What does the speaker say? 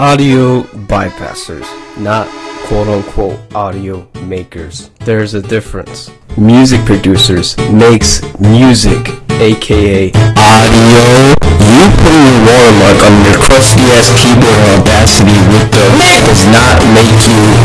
audio bypassers, not quote unquote audio makers. There's a difference. Music producers makes music, aka audio. You putting your watermark on your crusty ass keyboard Audacity with the does not make you.